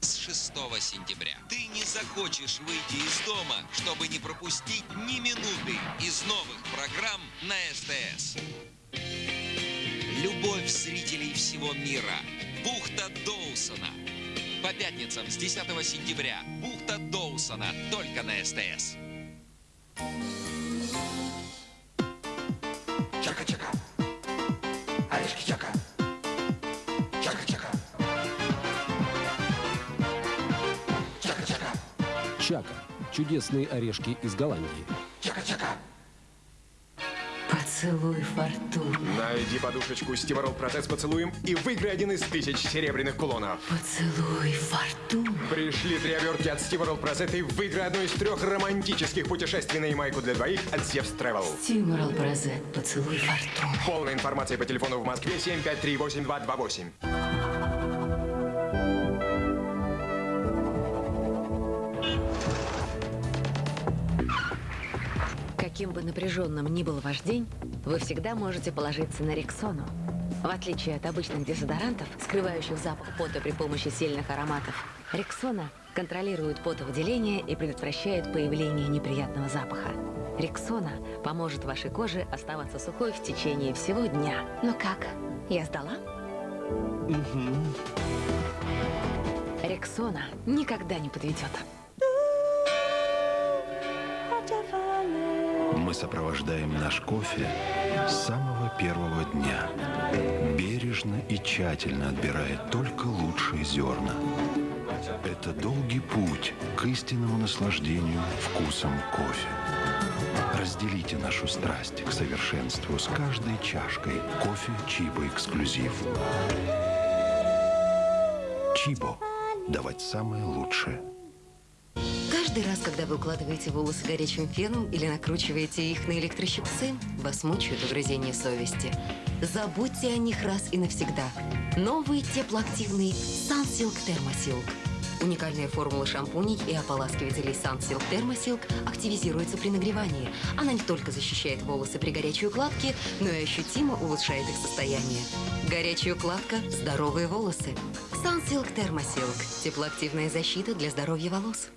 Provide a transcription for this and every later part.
с 6 сентября. Ты не захочешь выйти из дома, чтобы не пропустить ни минуты из новых программ на СТС. Любовь зрителей всего мира. Бухта Доусона. По пятницам с 10 сентября. Бухта Доусона. Только на СТС. Чака. Чудесные орешки из Голландии. Чака-чака. Поцелуй фортуны. Найди подушечку Стиворол протез поцелуем и выиграй один из тысяч серебряных кулонов. Поцелуй фортуны. Пришли три обертки от Стиворол Прозет и выиграй одно из трех романтических путешествий на Ямайку для двоих от Зевс Travel. Стимурал Бразет. Поцелуй фортуны. Полная информация по телефону в Москве 7538228. Каким бы напряженным ни был ваш день, вы всегда можете положиться на Рексону. В отличие от обычных дезодорантов, скрывающих запах пота при помощи сильных ароматов, Рексона контролирует потовыделение и предотвращает появление неприятного запаха. Рексона поможет вашей коже оставаться сухой в течение всего дня. Ну как, я сдала? Рексона никогда не подведет. Мы сопровождаем наш кофе с самого первого дня. Бережно и тщательно отбирая только лучшие зерна. Это долгий путь к истинному наслаждению вкусом кофе. Разделите нашу страсть к совершенству с каждой чашкой кофе Чибо Эксклюзив. Чибо. Давать самое лучшее. Каждый раз, когда вы укладываете волосы горячим феном или накручиваете их на электрощипцы, вас мучают угрызения совести. Забудьте о них раз и навсегда. Новый теплоактивный Sunsilk Thermosilk. Уникальная формула шампуней и ополаскивателей Sunsilk Thermosilk активизируется при нагревании. Она не только защищает волосы при горячей укладке, но и ощутимо улучшает их состояние. Горячая укладка – здоровые волосы. Sunsilk Thermosilk – теплоактивная защита для здоровья волос.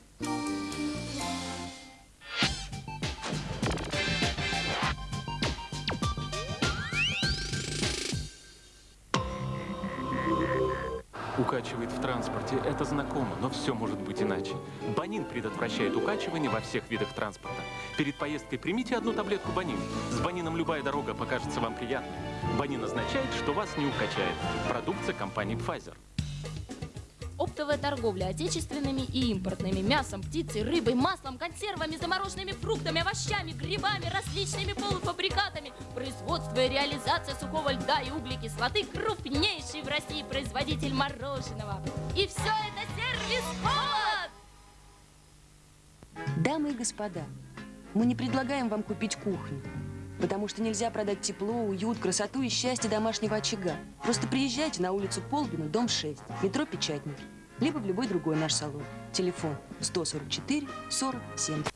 Укачивает в транспорте, это знакомо, но все может быть иначе. Банин предотвращает укачивание во всех видах транспорта. Перед поездкой примите одну таблетку Банин. С Банином любая дорога покажется вам приятной. Банин означает, что вас не укачает. Продукция компании Pfizer. Оптовая торговля отечественными и импортными мясом, птицей, рыбой, маслом, консервами, замороженными фруктами, овощами, грибами, различными полуфабрикатами, производство и реализация сухого льда и углекислоты крупнейший в России производитель мороженого. И все это сервис Холод! Дамы и господа, мы не предлагаем вам купить кухню, потому что нельзя продать тепло, уют, красоту и счастье домашнего очага. Просто приезжайте на улицу Полбина, дом 6, метро Печатники, либо в любой другой наш салон. Телефон 144 40 70.